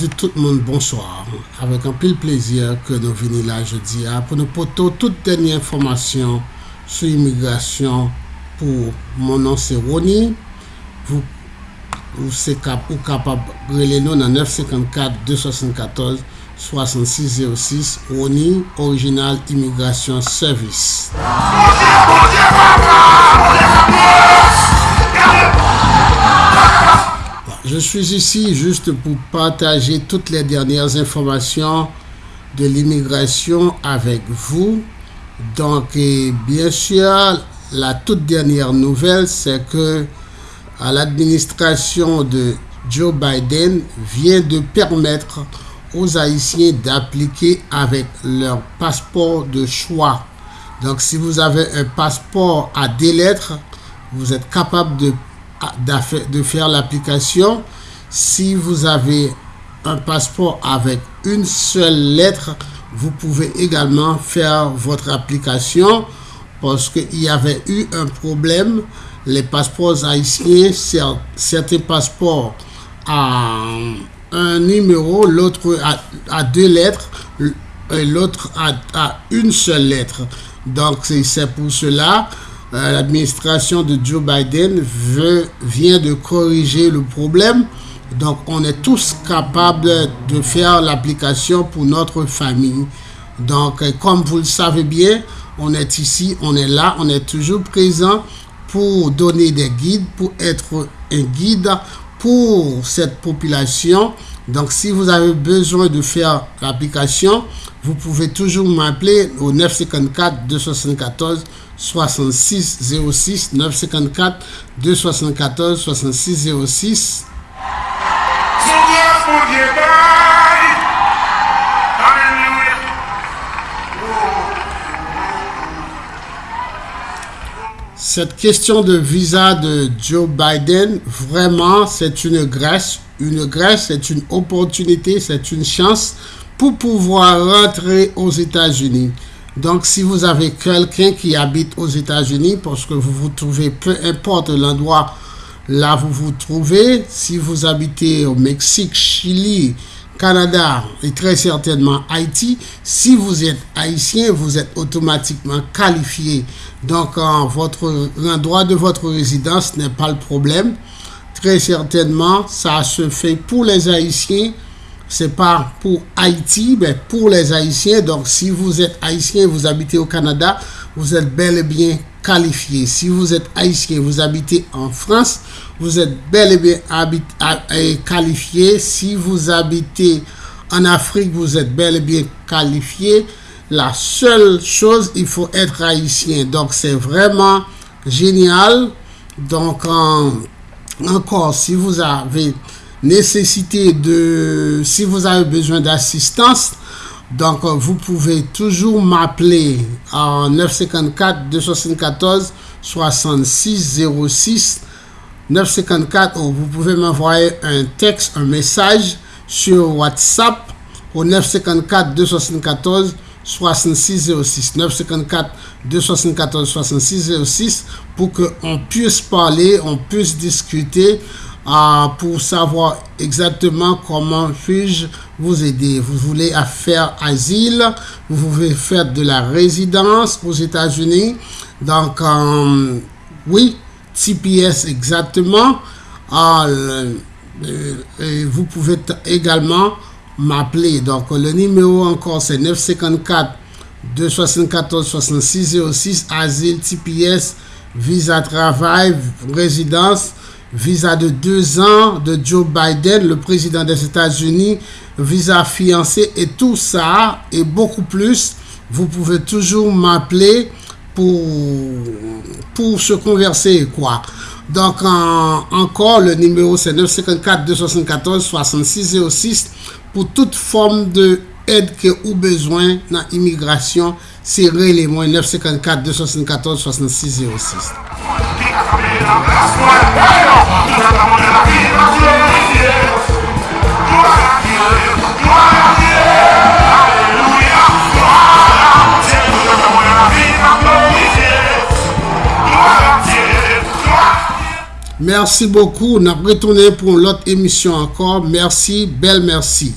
di tout moun bonsoir. Avèk an pil plezir ke nou vini la jodi a pou nou poto tout denye informasyon sou imigrasyon pou moun an se Roni. Ou se kapab rele nou nan 954-274-6606 Roni Original Immigration Service. Suis ici juste pour partager toutes les dernières informations de l'immigration avec vous. Donc, bien sûr, la toute dernière nouvelle, c'est que l'administration de Joe Biden vient de permettre aux Haïtiens d'appliquer avec leur passeport de choix. Donc, si vous avez un passeport à deux lettres, vous êtes capable de de faire l'application. Si vous avez un passeport avec une seule lettre, vous pouvez également faire votre application parce qu'il y avait eu un problème. Les passeports haïtiens, certains passeports à un numéro, l'autre à, deux lettres, et l'autre à, une seule lettre. Donc c'est pour cela euh, l'administration de Joe Biden vient de corriger le problème. Donc, on est tous capables de faire l'application pour notre famille. Donc, comme vous le savez bien, on est ici, on est là, on est toujours présent pour donner des guides, pour être un guide pour cette population. Donc, si vous avez besoin de faire l'application, vous pouvez toujours m'appeler au 954 274 6606 954 274 6606 Cette question de visa de Joe Biden, vraiment, c'est une grâce. Une grâce, c'est une opportunité, c'est une chance pour pouvoir rentrer aux États-Unis. Donc, si vous avez quelqu'un qui habite aux États-Unis, parce que vous vous trouvez, peu importe l'endroit là où vous vous trouvez, si vous habitez au Mexique, Chili, Canada et très certainement Haïti, si vous êtes haïtien, vous êtes automatiquement qualifié. Donc, votre l'endroit de votre résidence n'est pas le problème. Très certainement, ça se fait pour les haïtiens c'est pas pour Haïti, mais pour les Haïtiens. Donc, si vous êtes Haïtien, vous habitez au Canada, vous êtes bel et bien qualifié. Si vous êtes Haïtien, vous habitez en France, vous êtes bel et bien qualifié. Si vous habitez en Afrique, vous êtes bel et bien qualifié. La seule chose, il faut être haïtien. Donc, c'est vraiment génial. Donc, encore, si vous avez nécessité de, si vous avez besoin d'assistance, donc vous pouvez toujours m'appeler en 954 274 6606 954 ou vous pouvez m'envoyer un texte, un message sur WhatsApp au 954 274 6606 954 274 6606 pour qu'on puisse parler, on puisse discuter pour savoir exactement comment puis-je vous aider. Vous voulez faire asile, vous voulez faire de la résidence aux États-Unis. Donc, euh, oui, TPS exactement. Euh, euh, vous pouvez également m'appeler. Donc, le numéro encore, c'est 954 274 66 06, asile, TPS, visa travail, résidence visa de deux ans de Joe Biden, le président des États-Unis, visa fiancé et tout ça et beaucoup plus. Vous pouvez toujours m'appeler pour, se converser, quoi. Donc, encore, le numéro c'est 954 274 6606 pour toute forme de aide que vous besoin dans l'immigration. C'est les moins 954 274 6606. Merci beaucoup. Nous avons retourné pour l'autre émission encore. Merci, belle merci.